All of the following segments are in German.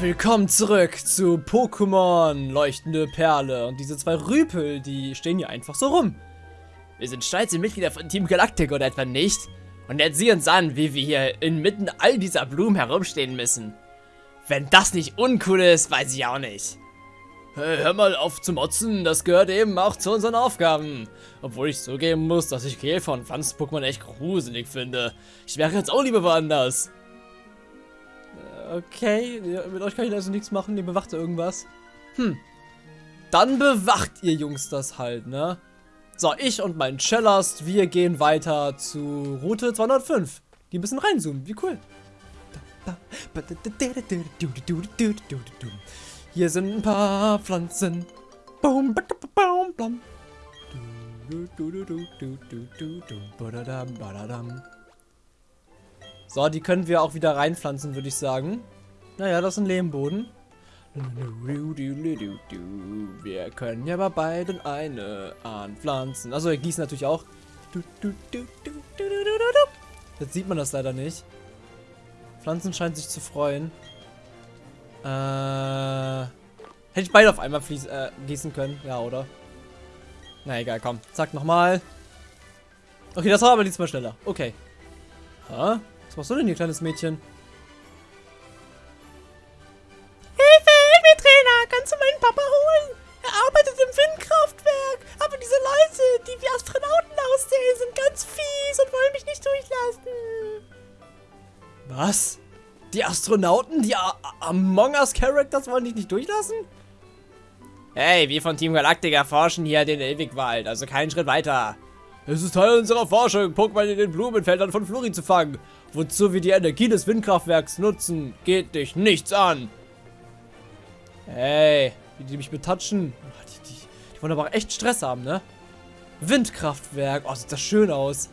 Willkommen zurück zu Pokémon Leuchtende Perle. Und diese zwei Rüpel, die stehen hier einfach so rum. Wir sind stolze Mitglieder von Team Galactic oder etwa nicht? Und jetzt sieh uns an, wie wir hier inmitten all dieser Blumen herumstehen müssen. Wenn das nicht uncool ist, weiß ich auch nicht. Hey, hör mal auf zu motzen, das gehört eben auch zu unseren Aufgaben. Obwohl ich zugeben muss, dass ich Käfer und Pflanzen-Pokémon echt gruselig finde. Ich wäre jetzt auch lieber woanders. Äh, okay, mit euch kann ich also nichts machen, ihr bewacht irgendwas. Hm. Dann bewacht ihr Jungs das halt, ne? So, ich und mein Cellast, wir gehen weiter zu Route 205. Die ein bisschen reinzoomen, wie cool. Hier sind ein paar Pflanzen. Boom, boom, boom, So, die können wir auch wieder reinpflanzen, würde ich sagen. Naja, das ist ein Lehmboden. Wir können ja bei beiden eine anpflanzen. Also wir gießen natürlich auch. Jetzt sieht man das leider nicht. Pflanzen scheinen sich zu freuen. Äh, hätte ich beide auf einmal fließ, äh, gießen können. Ja, oder? Na egal, komm. Zack, nochmal. Okay, das war aber diesmal schneller. Okay. Ha? Was machst du denn hier, kleines Mädchen? kannst du meinen Papa holen? Er arbeitet im Windkraftwerk. Aber diese Leute, die wie Astronauten aussehen, sind ganz fies und wollen mich nicht durchlassen. Was? Die Astronauten, die A Among Us Characters wollen dich nicht durchlassen? Hey, wir von Team Galactic erforschen hier den Ewigwald, also keinen Schritt weiter. Es ist Teil unserer Forschung, Pokémon in den Blumenfeldern von Flori zu fangen. Wozu wir die Energie des Windkraftwerks nutzen, geht dich nichts an. Ey, wie die mich betatschen. Die, die, die wollen aber echt Stress haben, ne? Windkraftwerk. Oh, sieht das schön aus.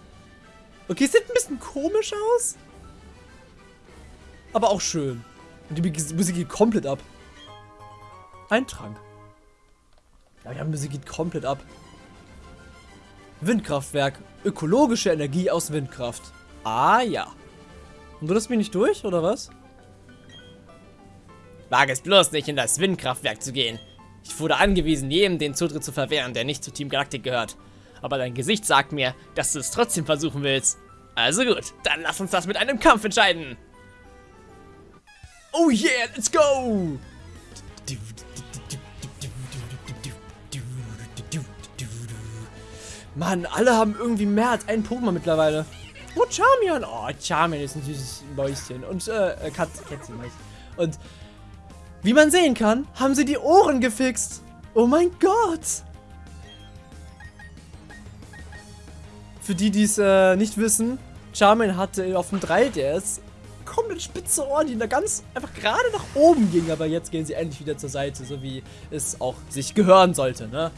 Okay, sieht ein bisschen komisch aus. Aber auch schön. Und die Musik geht komplett ab. Ein Trank. Ja, die Musik geht komplett ab. Windkraftwerk. Ökologische Energie aus Windkraft. Ah, ja. Und du lässt mich nicht durch, oder was? Wage es bloß nicht, in das Windkraftwerk zu gehen. Ich wurde angewiesen, jedem den Zutritt zu verwehren, der nicht zu Team Galactic gehört. Aber dein Gesicht sagt mir, dass du es trotzdem versuchen willst. Also gut, dann lass uns das mit einem Kampf entscheiden. Oh yeah, let's go! Mann, alle haben irgendwie mehr als einen Pokémon mittlerweile. Oh, Charmian. Oh, Charmian ist ein süßes Mäuschen. Und, äh, Katze, Kätzchen. Und wie man sehen kann, haben sie die Ohren gefixt. Oh mein Gott. Für die, die es äh, nicht wissen, Charmin hatte auf dem 3DS komplett spitze Ohren, die da ganz einfach gerade nach oben gingen. Aber jetzt gehen sie endlich wieder zur Seite, so wie es auch sich gehören sollte, ne?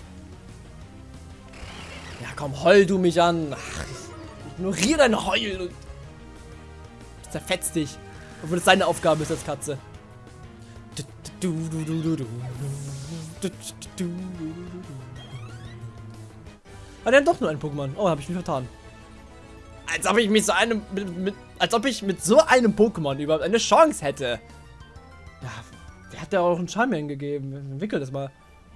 Komm, heul du mich an. Ach, ich ignoriere dein Heul und zerfetz dich. Obwohl es seine Aufgabe ist als Katze. Ah, der hat doch nur ein Pokémon. Oh, habe ich mich vertan. Als ob ich mit so einem, mit, mit, als ob ich mit so einem Pokémon überhaupt eine Chance hätte. Ja, der hat ja auch einen Charmian gegeben. Entwickel das mal.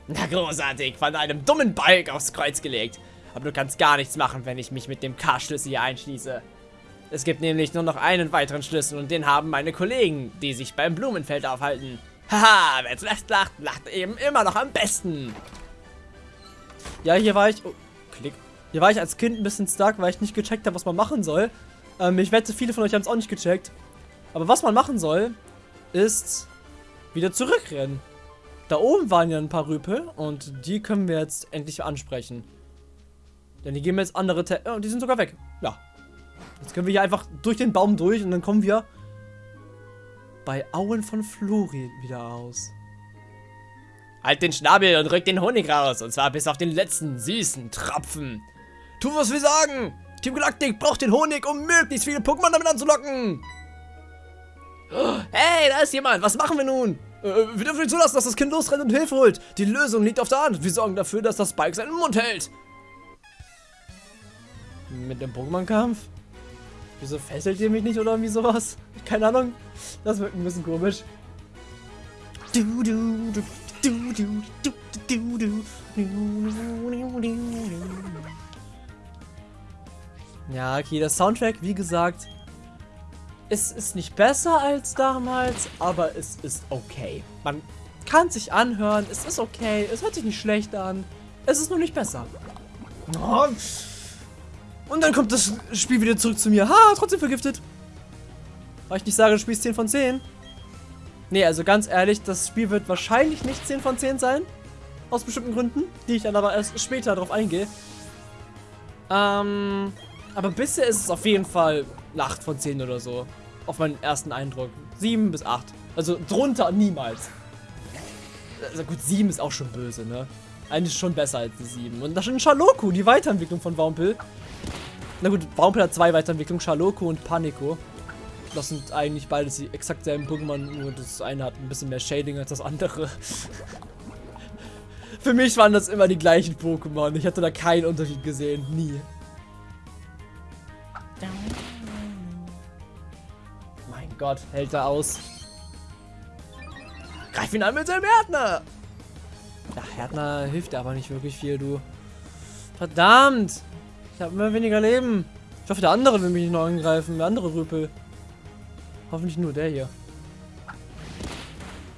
Na großartig, von einem dummen Balk aufs Kreuz gelegt. Aber du kannst gar nichts machen, wenn ich mich mit dem K-Schlüssel hier einschließe. Es gibt nämlich nur noch einen weiteren Schlüssel und den haben meine Kollegen, die sich beim Blumenfeld aufhalten. Haha, wer zuerst lacht, lacht eben immer noch am besten. Ja, hier war ich... Oh, klick. Hier war ich als Kind ein bisschen stark, weil ich nicht gecheckt habe, was man machen soll. Ähm, ich wette, viele von euch haben es auch nicht gecheckt. Aber was man machen soll, ist wieder zurückrennen. Da oben waren ja ein paar Rüpel und die können wir jetzt endlich ansprechen. Denn die geben jetzt andere... Te oh, die sind sogar weg. Ja. Jetzt können wir hier einfach durch den Baum durch und dann kommen wir bei Auen von Flori wieder aus. Halt den Schnabel und rück den Honig raus. Und zwar bis auf den letzten süßen Tropfen. Tu, was wir sagen. Team Galactic braucht den Honig, um möglichst viele Pokémon damit anzulocken. Hey, da ist jemand. Was machen wir nun? Äh, wir dürfen nicht zulassen, dass das Kind losrennt und Hilfe holt. Die Lösung liegt auf der Hand. Wir sorgen dafür, dass das Spike seinen Mund hält. Mit dem Pokémon-Kampf? Wieso fesselt ihr mich nicht oder irgendwie sowas? Keine Ahnung. Das wird ein bisschen komisch. Du, du, du, du, du, du, du, du. Ja, okay, der Soundtrack, wie gesagt, es ist nicht besser als damals, aber es ist okay. Man kann sich anhören, es ist okay, es hört sich nicht schlecht an, es ist nur nicht besser. Oh. Und dann kommt das Spiel wieder zurück zu mir. Ha, trotzdem vergiftet. Weil ich nicht sage, du spielst 10 von 10. Nee, also ganz ehrlich, das Spiel wird wahrscheinlich nicht 10 von 10 sein. Aus bestimmten Gründen, die ich dann aber erst später darauf eingehe. Ähm, aber bisher ist es auf jeden Fall eine 8 von 10 oder so. Auf meinen ersten Eindruck. 7 bis 8. Also drunter niemals. Also gut, 7 ist auch schon böse, ne? Eigentlich schon besser als die 7. Und da schon Shaloku, die Weiterentwicklung von Wampel. Na gut, Wampel hat zwei Weiterentwicklungen, Shaloku und Panico. Das sind eigentlich beides die exakt selben Pokémon, nur das eine hat ein bisschen mehr Shading als das andere. Für mich waren das immer die gleichen Pokémon. Ich hatte da keinen Unterschied gesehen. Nie. Mein Gott, hält er aus. Greif ihn an mit seinem Härtner! Ja, Härtner hilft aber nicht wirklich viel, du. Verdammt! Ich habe immer weniger Leben. Ich hoffe, der andere will mich nicht noch angreifen. Der andere Rüpel. Hoffentlich nur der hier.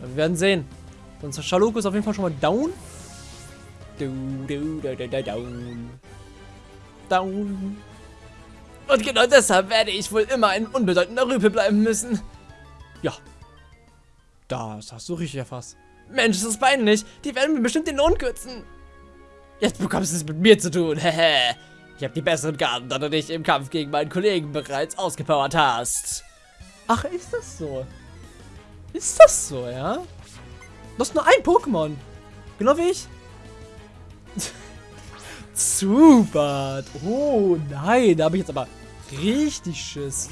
wir werden sehen. Unser Schaloko ist auf jeden Fall schon mal down. Da, down. Down. Und genau deshalb werde ich wohl immer ein unbedeutender Rüpel bleiben müssen. Ja. Das hast du richtig erfasst. Mensch, ist das peinlich. Die werden mir bestimmt den Lohn kürzen. Jetzt bekommst du es mit mir zu tun. Hehe. Ich habe die besseren Karten, da du dich im Kampf gegen meinen Kollegen bereits ausgepowert hast. Ach, ist das so? Ist das so, ja? Du hast nur ein Pokémon. Genau wie ich. Super. Oh nein, da habe ich jetzt aber richtig Schiss.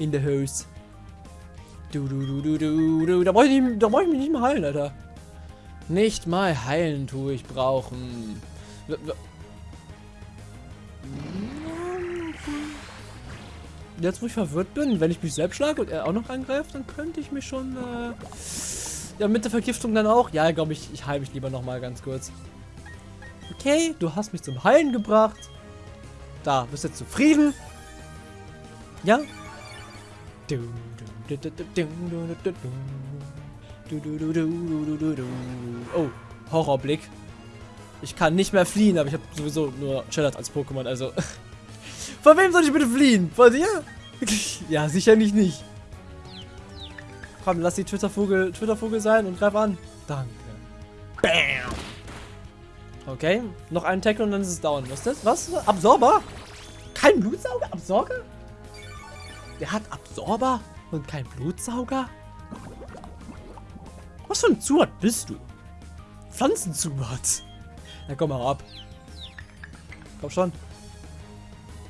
In der Hose. Du, du, du, du, du, du. Da brauche ich, brauch ich mich nicht mehr heilen, Alter. Nicht mal heilen tue ich brauchen. Jetzt, wo ich verwirrt bin, wenn ich mich selbst schlage und er auch noch angreift, dann könnte ich mich schon, äh, ja, mit der Vergiftung dann auch. Ja, glaube ich, ich heile mich lieber nochmal ganz kurz. Okay, du hast mich zum Heilen gebracht. Da, bist du zufrieden? Ja? Oh, Horrorblick. Ich kann nicht mehr fliehen, aber ich habe sowieso nur Cheddar als Pokémon, also... Von wem soll ich bitte fliehen? Von dir? ja, sicherlich nicht. Komm, lass die Twitter-Vogel Twitter -Vogel sein und greif an. Danke. Bam. Okay, noch einen Tackle und dann ist es down. Was ist das? Was? Absorber? Kein Blutsauger? Absorber? Der hat Absorber und kein Blutsauger? Was für ein Zuhat bist du? Pflanzenzuhat. Na komm mal ab. Komm schon.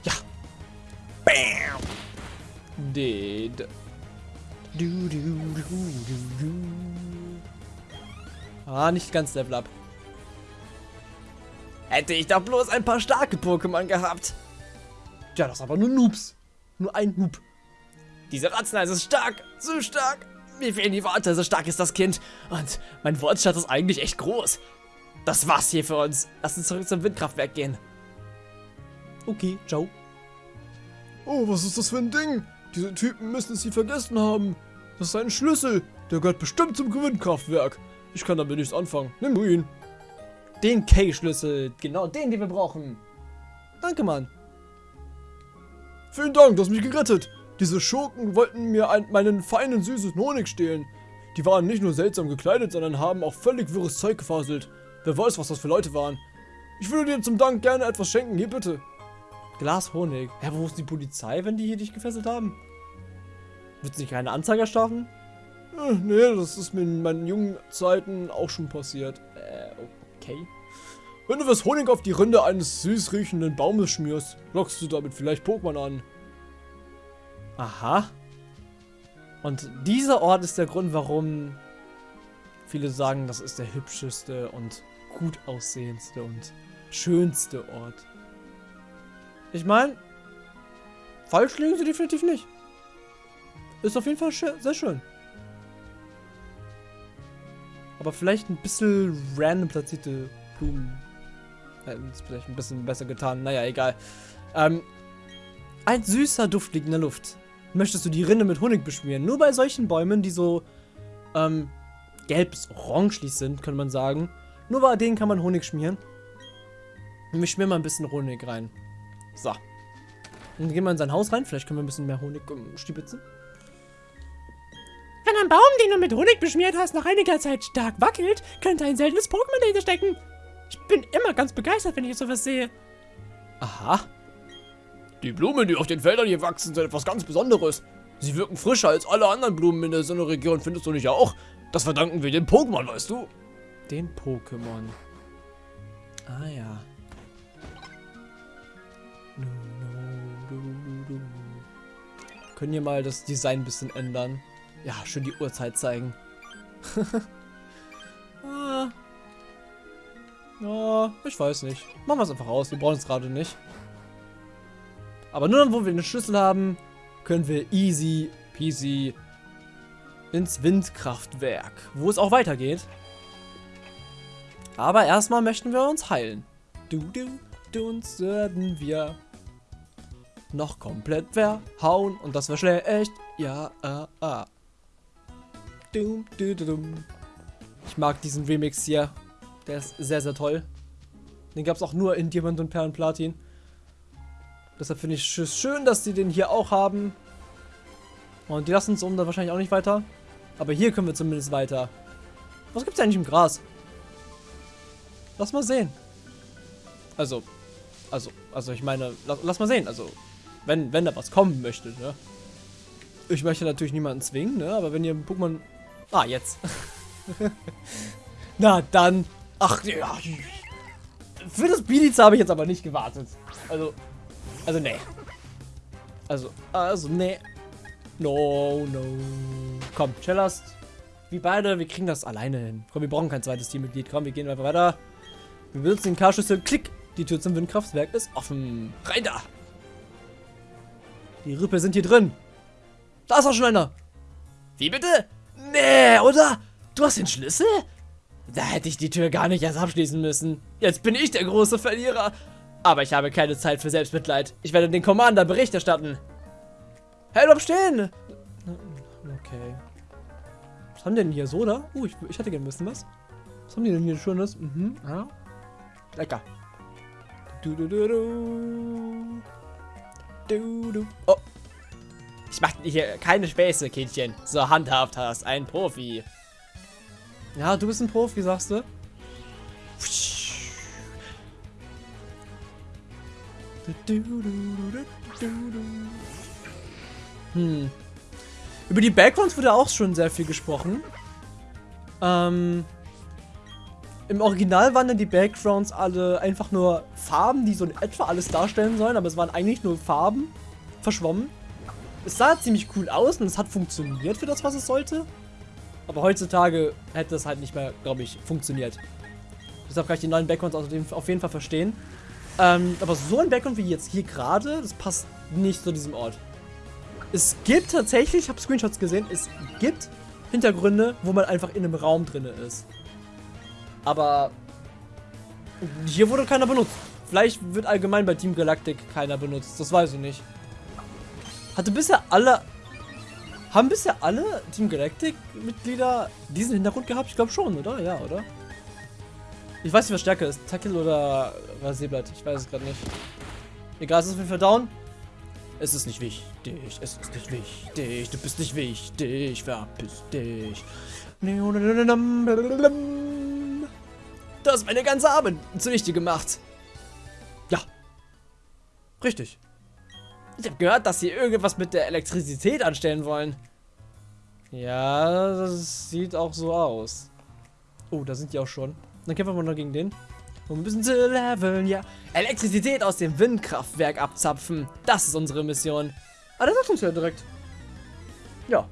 Ja. Bam. Dead. Du, du, du, du, du. Ah, nicht ganz Level up. Hätte ich doch bloß ein paar starke Pokémon gehabt. Ja, das ist aber nur Noobs. Nur ein Noob. Diese Ratzenhals ist stark. Zu stark. Mir fehlen die Worte, so stark ist das Kind. Und mein Wortschatz ist eigentlich echt groß. Das war's hier für uns. Lass uns zurück zum Windkraftwerk gehen. Okay, ciao. Oh, was ist das für ein Ding? Diese Typen müssen sie vergessen haben. Das ist ein Schlüssel. Der gehört bestimmt zum Windkraftwerk. Ich kann damit nichts anfangen. Nimm du ihn. Den K-Schlüssel. Genau den, den wir brauchen. Danke, Mann. Vielen Dank, du hast mich gerettet. Diese Schurken wollten mir ein, meinen feinen, süßen Honig stehlen. Die waren nicht nur seltsam gekleidet, sondern haben auch völlig wirres Zeug gefaselt. Wer weiß, was das für Leute waren. Ich würde dir zum Dank gerne etwas schenken. Hier bitte. Glas Honig. Ja, wo ist die Polizei, wenn die hier dich gefesselt haben? Wird es keine Anzeige starten? Äh, nee, das ist mir in meinen jungen Zeiten auch schon passiert. Äh, okay. Wenn du was Honig auf die Rinde eines süß riechenden Baumes schmierst, lockst du damit vielleicht Pokémon an. Aha. Und dieser Ort ist der Grund, warum viele sagen, das ist der hübscheste und gut aussehendste und schönste Ort. Ich meine, falsch liegen sie definitiv nicht. Ist auf jeden Fall sehr schön. Aber vielleicht ein bisschen random platzierte Blumen. Hätten es vielleicht ein bisschen besser getan. Naja, egal. Ähm, ein süßer Duft liegt in der Luft. Möchtest du die Rinde mit Honig beschmieren? Nur bei solchen Bäumen, die so ähm, gelb bis orangelich sind, könnte man sagen. Nur bei denen kann man Honig schmieren. Und wir schmieren mal ein bisschen Honig rein. So. Dann gehen wir in sein Haus rein. Vielleicht können wir ein bisschen mehr Honig um, stibitzen. Wenn ein Baum, den du mit Honig beschmiert hast, nach einiger Zeit stark wackelt, könnte ein seltenes Pokémon dahinter stecken. Ich bin immer ganz begeistert, wenn ich sowas sehe. Aha. Die Blumen, die auf den Feldern hier wachsen, sind etwas ganz Besonderes. Sie wirken frischer als alle anderen Blumen in der Sonneregion, findest du nicht auch? Das verdanken wir dem Pokémon, weißt du? Den Pokémon. Ah ja. Können wir mal das Design ein bisschen ändern? Ja, schön die Uhrzeit zeigen. ah. Ja, ich weiß nicht. Machen wir es einfach aus. Wir brauchen es gerade nicht. Aber nur dann, wo wir eine Schlüssel haben, können wir easy peasy ins Windkraftwerk, wo es auch weitergeht. Aber erstmal möchten wir uns heilen. Du, du, du, uns werden wir noch komplett verhauen und das wäre schlecht. Ja, ah, ah. Dum, du, du, dum. Ich mag diesen Remix hier. Der ist sehr, sehr toll. Den gab es auch nur in Diamant und Perlen Platin. Deshalb finde ich es schön, dass die den hier auch haben. Und die lassen uns um da wahrscheinlich auch nicht weiter. Aber hier können wir zumindest weiter. Was gibt es eigentlich im Gras? Lass mal sehen. Also, also, also ich meine, lass, lass mal sehen. Also, wenn, wenn da was kommen möchte, ne? Ich möchte natürlich niemanden zwingen, ne? Aber wenn ihr Pokémon... Ah, jetzt. Na, dann. Ach, ja. Für das Biliza habe ich jetzt aber nicht gewartet. Also, also, nee. Also, also, nee. No, no. Komm, Chillast. Wir beide, wir kriegen das alleine hin. Komm, wir brauchen kein zweites Teammitglied. Komm, wir gehen einfach weiter. Wir benutzen den K-Schlüssel. Klick. Die Tür zum Windkraftwerk ist offen. Rein da. Die Rüppel sind hier drin. Da ist auch schon einer. Wie bitte? Nee, oder? Du hast den Schlüssel? Da hätte ich die Tür gar nicht erst abschließen müssen. Jetzt bin ich der große Verlierer. Aber ich habe keine Zeit für Selbstmitleid. Ich werde den Commander Bericht erstatten. Hey, bleib stehen! Okay. Was haben denn hier? Soda? Uh, ich, ich hätte gerne ein bisschen was. Was haben die denn hier Schönes? Mhm, ja. Lecker. Du, du, du, du. Du, du. Oh. Ich mache hier keine Späße, Kindchen. So handhaft hast. Ein Profi. Ja, du bist ein Profi, sagst du? Hm. Über die Backgrounds wurde auch schon sehr viel gesprochen. Ähm, Im Original waren dann die Backgrounds alle einfach nur Farben, die so in etwa alles darstellen sollen, aber es waren eigentlich nur Farben verschwommen. Es sah ziemlich cool aus und es hat funktioniert für das, was es sollte. Aber heutzutage hätte es halt nicht mehr, glaube ich, funktioniert. Deshalb kann ich die neuen Backgrounds auf jeden Fall verstehen. Ähm, aber so ein Background wie jetzt hier gerade, das passt nicht zu diesem Ort. Es gibt tatsächlich, ich habe Screenshots gesehen, es gibt Hintergründe, wo man einfach in einem Raum drin ist. Aber hier wurde keiner benutzt. Vielleicht wird allgemein bei Team Galactic keiner benutzt, das weiß ich nicht. Hatte bisher alle... Haben bisher alle Team Galactic-Mitglieder diesen Hintergrund gehabt? Ich glaube schon, oder? Ja, oder? Ich weiß nicht, was stärker ist. Tackle oder Rasierblatt. Ich weiß es gerade nicht. Egal, es ist auf jeden Fall down. Es ist nicht wichtig. Es ist nicht wichtig. Du bist nicht wichtig. Verpiss dich. Du hast meine ganze Arbeit zunichte gemacht. Ja. Richtig. Ich habe gehört, dass sie irgendwas mit der Elektrizität anstellen wollen. Ja, das sieht auch so aus. Oh, da sind die auch schon. Dann kämpfen wir mal noch gegen den. Um ein bisschen zu leveln, ja. Elektrizität aus dem Windkraftwerk abzapfen. Das ist unsere Mission. Ah, der sagt uns ja direkt. Ja.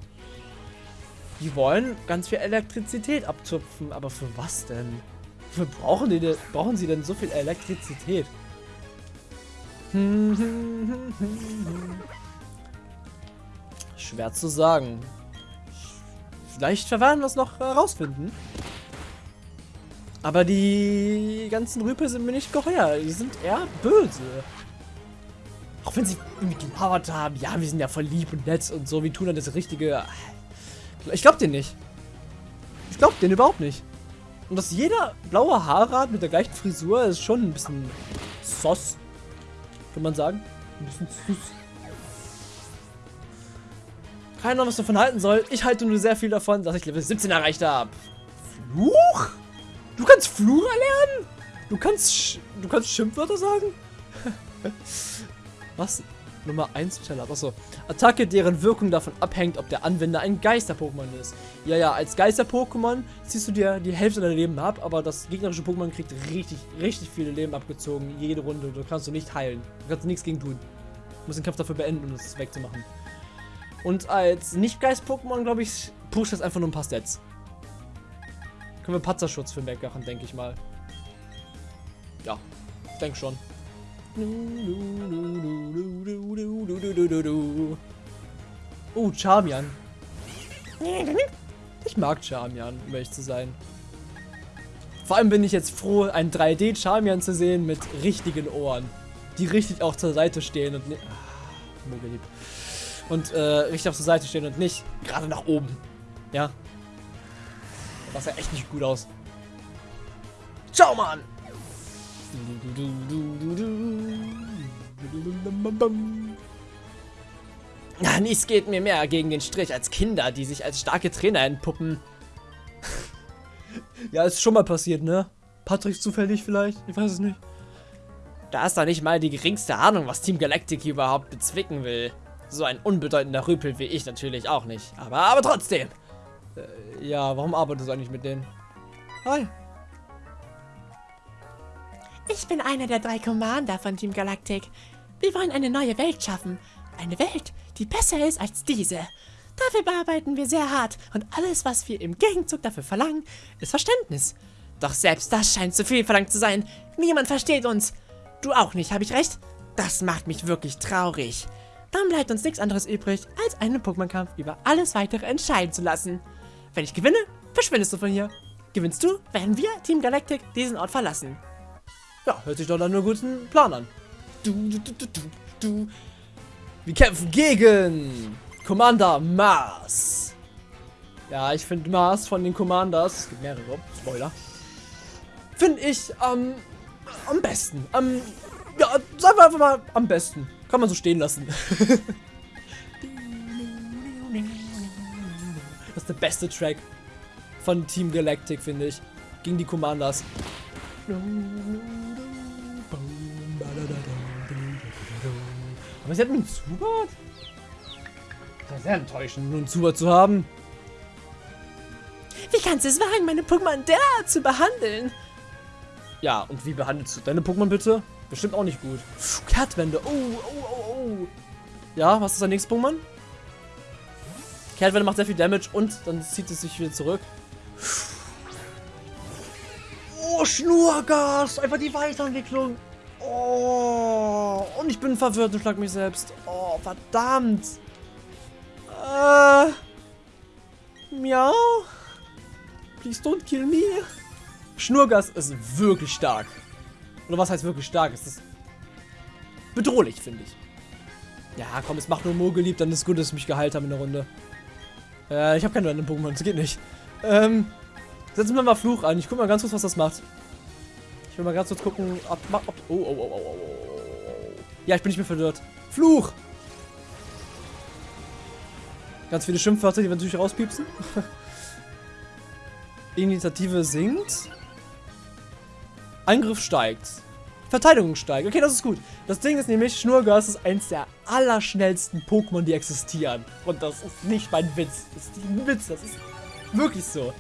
Die wollen ganz viel Elektrizität abzupfen. Aber für was denn? Wofür brauchen, die denn, brauchen sie denn so viel Elektrizität? Schwer zu sagen. Vielleicht werden wir es noch herausfinden. Aber die ganzen Rüpel sind mir nicht geheuer. Die sind eher böse. Auch wenn sie gelauert haben. Ja, wir sind ja voll lieb und nett und so. Wir tun dann das Richtige. Ich glaub den nicht. Ich glaub den überhaupt nicht. Und dass jeder blaue Haare hat mit der gleichen Frisur ist schon ein bisschen sos. Kann man sagen. Ein bisschen süß. Keine Ahnung, was davon halten soll. Ich halte nur sehr viel davon, dass ich Level 17 erreicht habe. Fluch? Du kannst Fluch erlernen? Du kannst, du kannst Schimpfwörter sagen? was? Nummer 1 Challenge. Achso. Attacke, deren Wirkung davon abhängt, ob der Anwender ein Geister-Pokémon ist. Ja, ja, als Geister-Pokémon ziehst du dir die Hälfte deiner Leben ab, aber das gegnerische Pokémon kriegt richtig, richtig viele Leben abgezogen. Jede Runde. Du kannst du nicht heilen. Du kannst nichts gegen tun. Du musst den Kampf dafür beenden, um das wegzumachen. Und als Nicht-Geist-Pokémon, glaube ich, pusht das einfach nur ein paar Stats. Können wir Panzerschutz für wegmachen, denke ich mal. Ja, ich denke schon. Oh, Charmian. Ich mag Charmian, um ehrlich zu sein. Vor allem bin ich jetzt froh, einen 3D-Charmian zu sehen mit richtigen Ohren. Die richtig auch zur Seite stehen und nicht... Ah, und äh, richtig auf zur Seite stehen und nicht gerade nach oben. Ja. Das sah echt nicht gut aus. Schau mal an! Na, nichts geht mir mehr gegen den Strich als Kinder, die sich als starke Trainer entpuppen. ja, ist schon mal passiert, ne? Patrick zufällig vielleicht? Ich weiß es nicht. Da ist doch nicht mal die geringste Ahnung, was Team Galactic überhaupt bezwicken will. So ein unbedeutender Rüpel wie ich natürlich auch nicht. Aber, aber trotzdem. Äh, ja, warum arbeitest du eigentlich mit denen? Hi. Ich bin einer der drei Commander von Team Galactic. Wir wollen eine neue Welt schaffen. Eine Welt, die besser ist als diese. Dafür bearbeiten wir sehr hart und alles, was wir im Gegenzug dafür verlangen, ist Verständnis. Doch selbst das scheint zu viel verlangt zu sein. Niemand versteht uns. Du auch nicht, habe ich recht? Das macht mich wirklich traurig. Dann bleibt uns nichts anderes übrig, als einen Pokémon-Kampf über alles weitere entscheiden zu lassen. Wenn ich gewinne, verschwindest du von hier. Gewinnst du, werden wir, Team Galactic, diesen Ort verlassen. Ja, hört sich doch dann nur guten Plan an. Du, du, du, du, du. Wir kämpfen gegen Commander Mars. Ja, ich finde Mars von den Commanders, es gibt mehrere, Spoiler, finde ich ähm, am besten. Am, ja, sagen wir einfach mal am besten. Kann man so stehen lassen. das ist der beste Track von Team Galactic, finde ich. Gegen die Commanders. Aber sie hat einen Zubat? Das ist sehr enttäuschend, nur einen Zubat zu haben. Wie kannst du es wagen, meine Pokémon derart zu behandeln? Ja, und wie behandelst du deine Pokémon bitte? Bestimmt auch nicht gut. Kehrtwende. Oh, oh, oh, oh. Ja, was ist dein nächstes Pokémon? Kehrtwende macht sehr viel Damage und dann zieht es sich wieder zurück. Oh, Schnurgas! Einfach die Weiterentwicklung. Oh, und ich bin verwirrt und schlag mich selbst. Oh, verdammt. Äh. Miau. Please don't kill me. Schnurgas ist wirklich stark. Oder was heißt wirklich stark? Es ist bedrohlich, finde ich. Ja, komm, es macht nur Mo geliebt, dann ist gut, dass ich mich geheilt habe in der Runde. Äh, ich habe keine anderen Pokémon, das geht nicht. Ähm, setzen wir mal Fluch an. Ich guck mal ganz kurz, was das macht. Ich will mal ganz kurz gucken, ob... ob oh, oh, oh, oh, oh, oh. Ja, ich bin nicht mehr verwirrt. Fluch! Ganz viele Schimpfwörter, die wir natürlich rauspiepsen. Initiative sinkt. Angriff steigt. Verteidigung steigt. Okay, das ist gut. Das Ding ist nämlich, Schnurgas ist eins der allerschnellsten Pokémon, die existieren. Und das ist nicht mein Witz. Das ist ein Witz. Das ist wirklich so.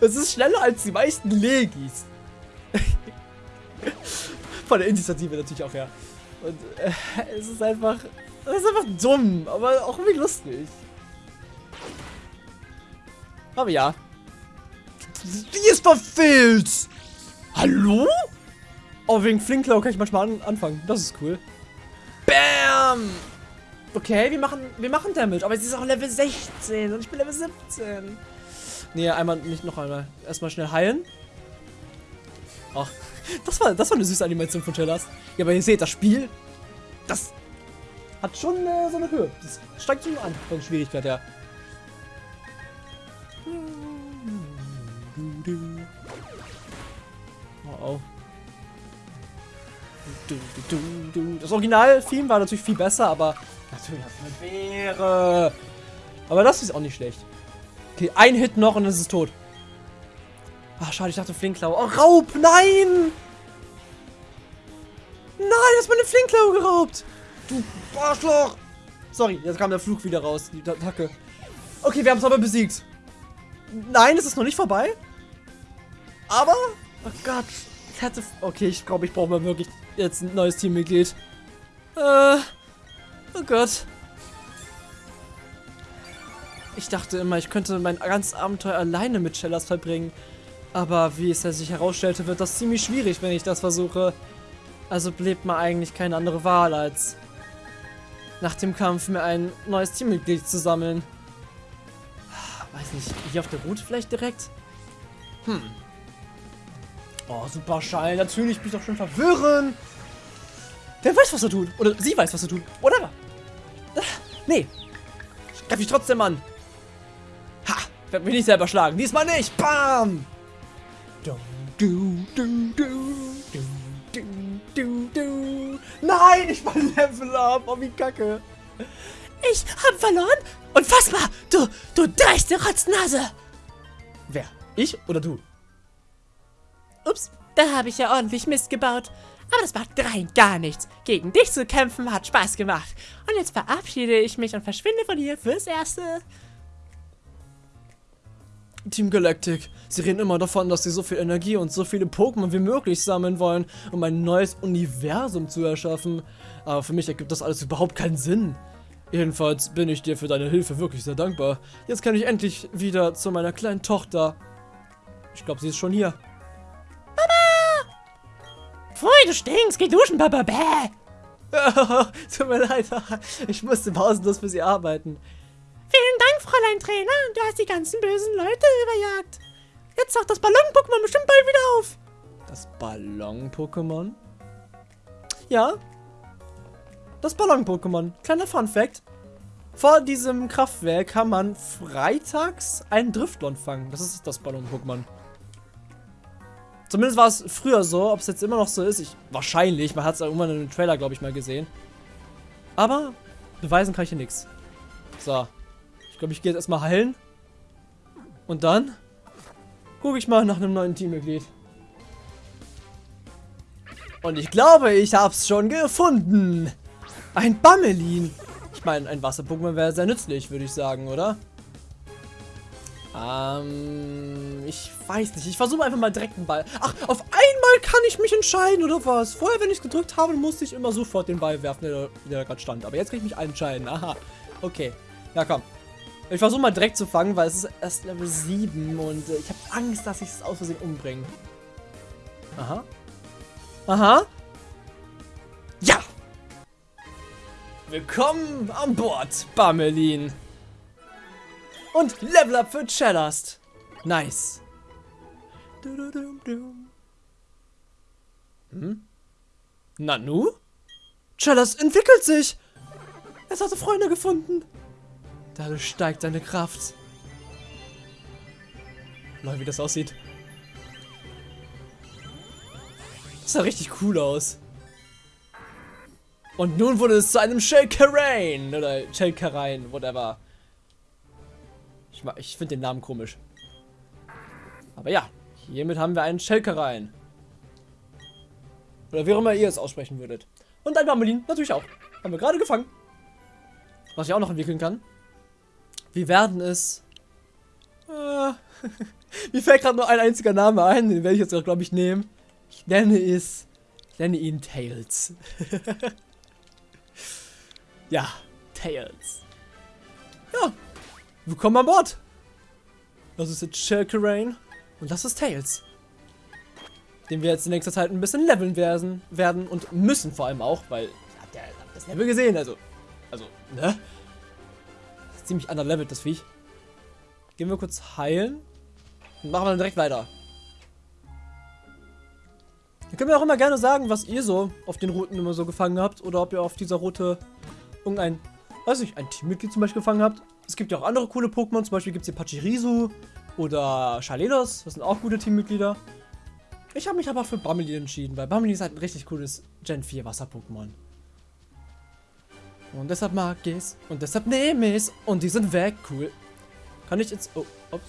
Es ist schneller als die meisten Legis. Von der Initiative natürlich auch, ja. Und äh, es ist einfach. Es ist einfach dumm, aber auch irgendwie lustig. Aber ja. Die ist verfehlt! Hallo? Oh, wegen Flinklau kann ich manchmal an anfangen. Das ist cool. Bam! Okay, wir machen, wir machen Damage, aber es ist auch Level 16 und ich bin Level 17. Nee, einmal, nicht noch einmal. Erstmal schnell heilen. Ach, das war, das war eine süße Animation von Chillers. Ja, aber ihr seht, das Spiel, das hat schon äh, so eine Höhe. Das steigt schon an von Schwierigkeit her. Oh oh. Das Original-Theme war natürlich viel besser, aber natürlich es eine Beere. Aber das ist auch nicht schlecht. Okay, ein Hit noch und dann ist es tot. Ach, schade, ich dachte Flinklau. Oh, Raub! Nein! Nein, du hast meine Flinklau geraubt! Du Arschloch! Sorry, jetzt kam der Flug wieder raus, die Attacke. Okay, wir haben es aber besiegt. Nein, es ist noch nicht vorbei. Aber, oh Gott, ich hatte... Okay, ich glaube, ich brauche mal wirklich jetzt ein neues Teammitglied. Äh, oh Gott. Ich dachte immer, ich könnte mein ganzes Abenteuer alleine mit Shellas verbringen. Aber wie es ja sich herausstellte, wird das ziemlich schwierig, wenn ich das versuche. Also bleibt mir eigentlich keine andere Wahl, als nach dem Kampf mir ein neues Teammitglied zu sammeln. Weiß nicht, hier auf der Route vielleicht direkt? Hm. Oh, super Schall. Natürlich bin ich doch schon verwirren. Der weiß, was er tut. Oder sie weiß, was er tut. Oder? Nee. Ich greif mich trotzdem an. Ha! Werde mich nicht selber schlagen. Diesmal nicht. Bam! Du, du, du, du, du, du, du. Nein, ich war Level Up. Oh, wie kacke. Ich hab verloren? Unfassbar! Du, du dreiste Rotznase! Wer? Ich oder du? Ups, da habe ich ja ordentlich Mist gebaut. Aber das macht rein gar nichts. Gegen dich zu kämpfen hat Spaß gemacht. Und jetzt verabschiede ich mich und verschwinde von hier fürs Erste. Team Galactic. Sie reden immer davon, dass sie so viel Energie und so viele Pokémon wie möglich sammeln wollen, um ein neues Universum zu erschaffen. Aber für mich ergibt das alles überhaupt keinen Sinn. Jedenfalls bin ich dir für deine Hilfe wirklich sehr dankbar. Jetzt kann ich endlich wieder zu meiner kleinen Tochter. Ich glaube, sie ist schon hier. Pfui, du stinkst, geh duschen, Baba, bäh. Tut mir leid, ich musste pausenlos für sie arbeiten. Vielen Dank, Fräulein Trainer. Du hast die ganzen bösen Leute überjagt. Jetzt taucht das Ballon-Pokémon bestimmt bald wieder auf. Das Ballon-Pokémon? Ja. Das Ballon-Pokémon. Kleiner Fun-Fact. Vor diesem Kraftwerk kann man freitags einen Driftlon fangen. Das ist das Ballon-Pokémon. Zumindest war es früher so. Ob es jetzt immer noch so ist, ich, wahrscheinlich. Man hat es irgendwann in einem Trailer, glaube ich, mal gesehen. Aber beweisen kann ich hier nichts. So. Ich glaube, ich gehe jetzt erstmal heilen. Und dann gucke ich mal nach einem neuen Teammitglied. Und ich glaube, ich habe es schon gefunden. Ein Bammelin. Ich meine, ein Wasser-Pokémon wäre sehr nützlich, würde ich sagen, oder? Ähm, ich weiß nicht. Ich versuche einfach mal direkt einen Ball. Ach, auf einmal kann ich mich entscheiden, oder was? Vorher, wenn ich es gedrückt habe, musste ich immer sofort den Ball werfen, der, der gerade stand. Aber jetzt kann ich mich entscheiden. Aha. Okay. Ja, komm. Ich versuche mal direkt zu fangen, weil es ist erst Level 7 und äh, ich habe Angst, dass ich es aus Versehen umbringe. Aha. Aha. Ja! Willkommen an Bord, Bamelin. Und Level Up für Challast. Nice. Hm? Nanu? Challast entwickelt sich. Es hatte Freunde gefunden. Dadurch steigt seine Kraft. Mal wie das aussieht. Das sah richtig cool aus. Und nun wurde es zu einem Shelkarain. Oder Shelkarain, whatever. Ich, ich finde den Namen komisch. Aber ja, hiermit haben wir einen Schelkereien. Oder wie auch immer ihr es aussprechen würdet. Und ein Bammelin natürlich auch. Haben wir gerade gefangen. Was ich auch noch entwickeln kann. Wir werden es... Äh, mir fällt gerade nur ein einziger Name ein, den werde ich jetzt auch, glaube ich, nehmen. Ich nenne es... Ich nenne ihn Tails. ja, Tails. Ja, Willkommen an Bord! Das ist jetzt Shelkerain und das ist Tails. Den wir jetzt in nächster Zeit ein bisschen leveln werden, werden und müssen vor allem auch, weil habt ihr das Level gesehen, also, also, ne? Ziemlich underlevelt, das Viech. Gehen wir kurz heilen und machen wir dann direkt weiter. Ihr könnt mir auch immer gerne sagen, was ihr so auf den Routen immer so gefangen habt. Oder ob ihr auf dieser Route irgendein, weiß ich, ein Teammitglied zum Beispiel gefangen habt. Es gibt ja auch andere coole Pokémon. Zum Beispiel gibt es hier Pachirisu oder Chalelos. Das sind auch gute Teammitglieder. Ich habe mich aber für Bummelin entschieden, weil Bummelin ist halt ein richtig cooles Gen 4 Wasser-Pokémon. Und deshalb mag ich es. Und deshalb nehme ich es. Und die sind weg. Cool. Kann ich jetzt... Oh, ups.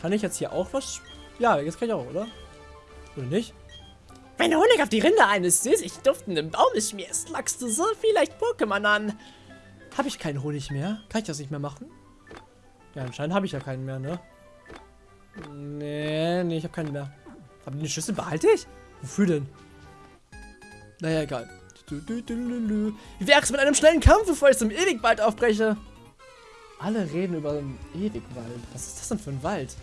Kann ich jetzt hier auch was... Ja, jetzt kann ich auch, oder? Oder nicht? Wenn du Honig auf die Rinde eines süßig duftenden Baumes schmierst, lockst du so vielleicht Pokémon an. Habe ich keinen Honig mehr? Kann ich das nicht mehr machen? Ja, anscheinend habe ich ja keinen mehr, ne? Nee, nee, ich habe keinen mehr. Aber den Schlüssel behalte ich? Wofür denn? Naja, egal. Wie wär's mit einem schnellen Kampf, bevor ich zum Ewigwald aufbreche? Alle reden über den Ewigwald. Was ist das denn für ein Wald?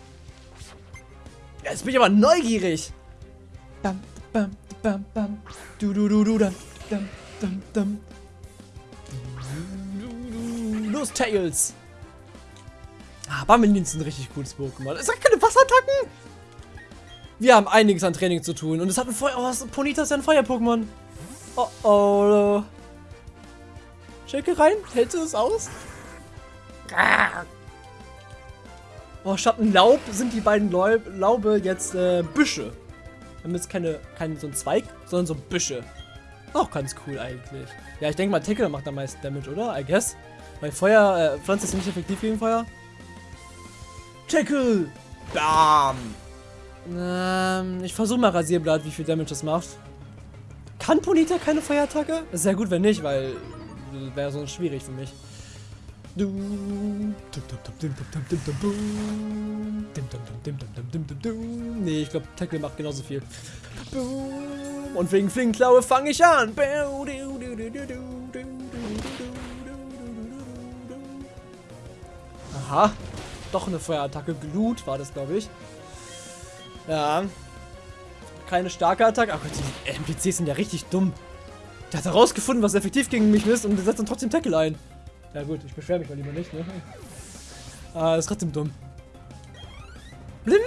Jetzt bin ich aber neugierig. Bam, bam, bam, bam. Du, du, du, du, dam, dam, dam, dam. Los, Tails. Ah, Bammelins ist ein richtig cooles Pokémon. Es hat keine Wasserattacken. Wir haben einiges an Training zu tun. Und es hat ein Feuer... Oh, Ponita ist ja ein Feuer-Pokémon. Oh, oh. Schicke rein. Hältst du es aus? Oh, statt Laub sind die beiden Laub, Laube jetzt äh, Büsche. Wir jetzt keine, kein so ein Zweig, sondern so Büsche. Auch ganz cool eigentlich. Ja, ich denke mal, Tackle macht am meisten Damage, oder? I guess. Weil Feuer, äh, Pflanze ist nicht effektiv gegen Feuer. Tackle! Bam! Ähm, ich versuche mal Rasierblatt, wie viel Damage das macht. Kann Ponita keine Feuerattacke? Sehr gut, wenn nicht, weil wäre sonst schwierig für mich. Nee, ich glaube, Tackle macht genauso viel. Und wegen Flinkenklaue fange ich an. Aha. Doch eine Feuerattacke. Glut war das, glaube ich. Ja. Keine starke Attacke. Ach Gott, die NPCs sind ja richtig dumm. Der hat herausgefunden, was effektiv gegen mich ist und setzt dann trotzdem Tackle ein. Ja gut, ich beschwere mich mal lieber nicht, ne? Ah, ist trotzdem dumm. Blim!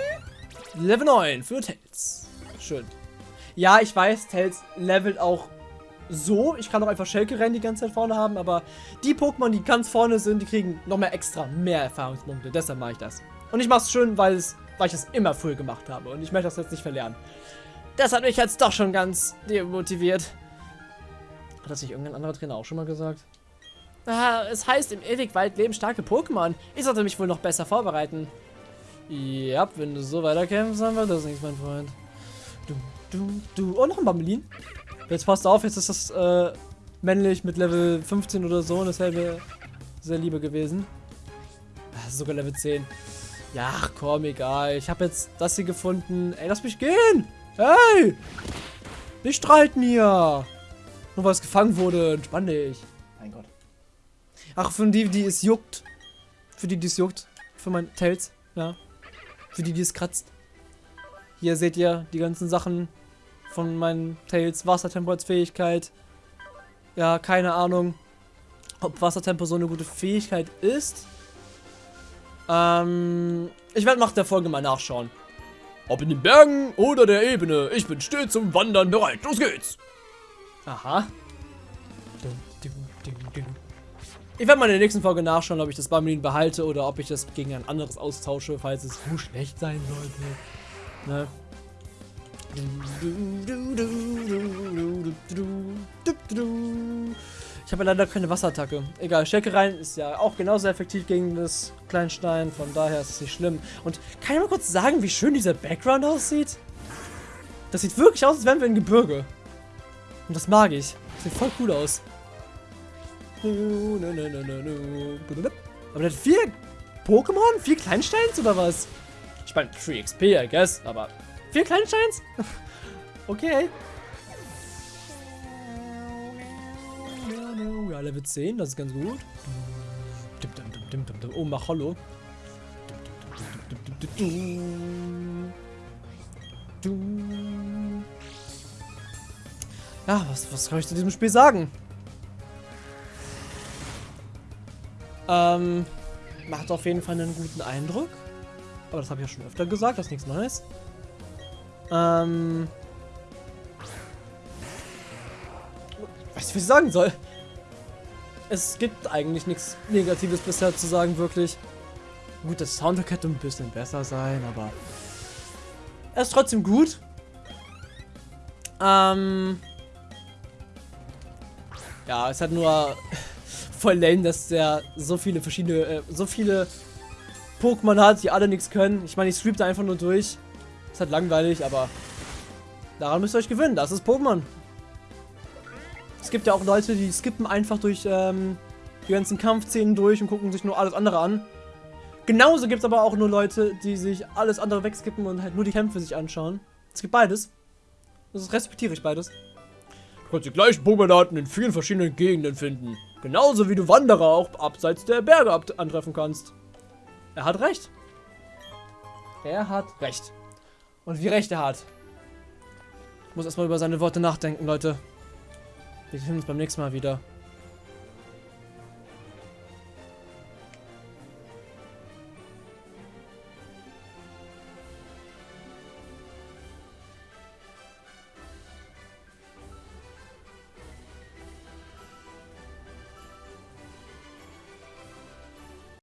Level 9 für Tails. Schön. Ja, ich weiß, Tails levelt auch so. Ich kann auch einfach Schelke rennen die ganze Zeit vorne haben, aber die Pokémon, die ganz vorne sind, die kriegen noch mehr extra, mehr Erfahrungspunkte. Deshalb mache ich das. Und ich mache es schön, weil, es, weil ich das immer früh gemacht habe und ich möchte das jetzt nicht verlernen. Das hat mich jetzt doch schon ganz demotiviert. Hat das nicht irgendein anderer Trainer auch schon mal gesagt? Ah, es heißt, im Ewigwald leben starke Pokémon. Ich sollte mich wohl noch besser vorbereiten. Ja, wenn du so weiterkämpfst, dann wird das nichts, mein Freund. Du, du, du. Oh, noch ein Bambelin. Jetzt passt auf, jetzt ist das äh, männlich mit Level 15 oder so. Und das wäre sehr lieber gewesen. Ist sogar Level 10. Ja, komm, egal. Ich habe jetzt das hier gefunden. Ey, lass mich gehen. Hey! Nicht streiten hier. Nur weil es gefangen wurde. Entspann dich. Mein Gott. Ach, für die, die es juckt. Für die, die es juckt. Für mein Tails. Ja. Für die, die es kratzt. Hier seht ihr die ganzen Sachen von meinen Tails. Wassertempo als Fähigkeit. Ja, keine Ahnung, ob Wassertempo so eine gute Fähigkeit ist. Ähm, ich werde nach der Folge mal nachschauen. Ob in den Bergen oder der Ebene, ich bin stets zum Wandern bereit. Los geht's! Aha. Ich werde mal in der nächsten Folge nachschauen, ob ich das Bamlin behalte oder ob ich das gegen ein anderes austausche, falls es so schlecht sein sollte. Ne? Ich habe leider keine Wasserattacke. Egal, Stärkerein ist ja auch genauso effektiv gegen das Kleinstein, von daher ist es nicht schlimm. Und kann ich mal kurz sagen, wie schön dieser Background aussieht? Das sieht wirklich aus, als wären wir in Gebirge. Und das mag ich. Sieht voll cool aus. Aber der hat vier Pokémon? Vier Kleinsteins oder was? Ich meine, Free XP, I guess, aber vier Kleinsteins? okay. Ja, Level 10, das ist ganz gut. Oh, mach Hollow. Ja, was, was kann ich zu diesem Spiel sagen? Ähm, macht auf jeden Fall einen guten Eindruck. Aber das habe ich ja schon öfter gesagt, das ist nichts Neues. Ähm, was ich sagen soll. Es gibt eigentlich nichts Negatives bisher zu sagen, wirklich. Gut, das Soundtrack hätte ein bisschen besser sein, aber er ist trotzdem gut. Ähm ja, es hat nur voll lame, dass der so viele verschiedene, äh, so viele Pokémon hat, die alle nichts können. Ich meine, ich stream da einfach nur durch. Ist halt langweilig, aber daran müsst ihr euch gewöhnen. Das ist Pokémon. Gibt ja auch Leute, die skippen einfach durch ähm, die ganzen Kampfszenen durch und gucken sich nur alles andere an. Genauso gibt es aber auch nur Leute, die sich alles andere wegskippen und halt nur die Kämpfe sich anschauen. Es gibt beides. Das respektiere ich beides. Du kannst die gleichen Pokémon-Arten in vielen verschiedenen Gegenden finden. Genauso wie du Wanderer auch abseits der Berge antreffen kannst. Er hat recht. Er hat recht. Und wie recht er hat. Ich muss erstmal über seine Worte nachdenken, Leute. Wir sehen uns beim nächsten Mal wieder.